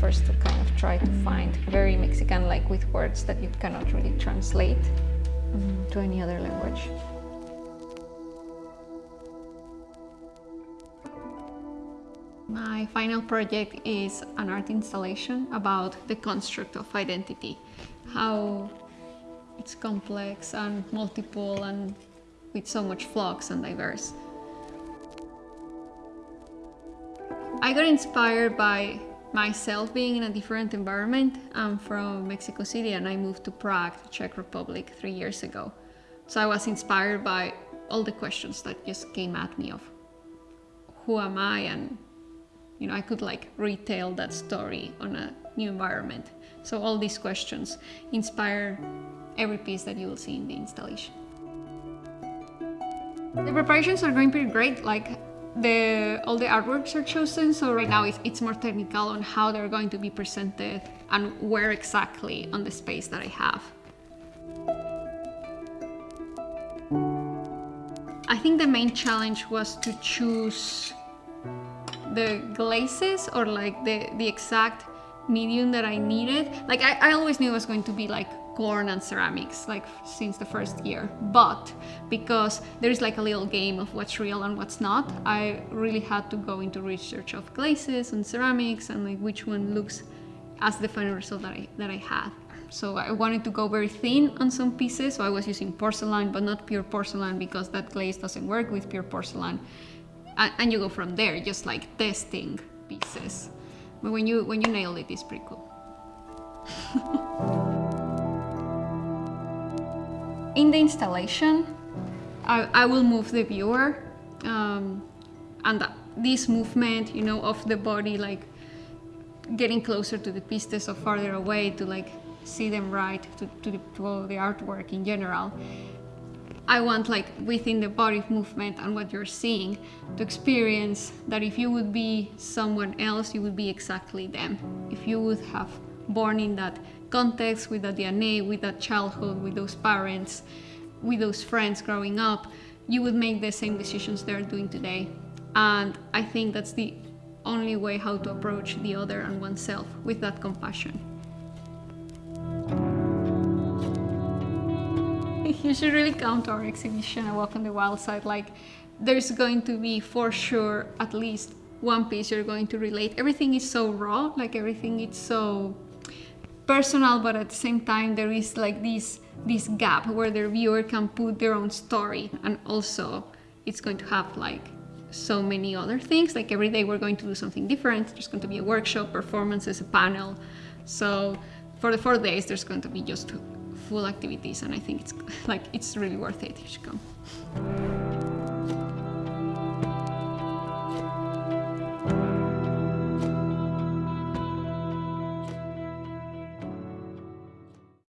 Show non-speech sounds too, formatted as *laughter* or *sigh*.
first to kind of try to find very Mexican, like with words that you cannot really translate to any other language. My final project is an art installation about the construct of identity, how it's complex and multiple and with so much flux and diverse. I got inspired by myself being in a different environment. I'm from Mexico City and I moved to Prague, Czech Republic, three years ago. So I was inspired by all the questions that just came at me of who am I and you know, I could like retell that story on a new environment. So all these questions inspire every piece that you will see in the installation. The preparations are going pretty great. Like the all the artworks are chosen, so right now it's, it's more technical on how they're going to be presented and where exactly on the space that I have. I think the main challenge was to choose the glazes or like the, the exact medium that I needed. Like I, I always knew it was going to be like corn and ceramics like since the first year but because there's like a little game of what's real and what's not I really had to go into research of glazes and ceramics and like which one looks as the final result that I, that I had so I wanted to go very thin on some pieces so I was using porcelain but not pure porcelain because that glaze doesn't work with pure porcelain and, and you go from there, just like testing pieces. But when you when you nail it, it's pretty cool. *laughs* In the installation, I, I will move the viewer um, and this movement, you know, of the body, like getting closer to the pieces or farther away to like see them right, to, to, the, to the artwork in general. I want like within the body movement and what you're seeing to experience that if you would be someone else, you would be exactly them. If you would have born in that context, with that DNA, with that childhood, with those parents, with those friends growing up, you would make the same decisions they're doing today. And I think that's the only way how to approach the other and oneself with that compassion. *laughs* you should really come to our exhibition, A Walk on the Wild Side. Like, there's going to be, for sure, at least one piece you're going to relate. Everything is so raw, like everything is so personal, but at the same time, there is like this, this gap where the viewer can put their own story. And also, it's going to have like so many other things. Like every day we're going to do something different. There's going to be a workshop, performances, a panel. So for the four days, there's going to be just full activities and I think it's *laughs* like it's really worth it. You should come.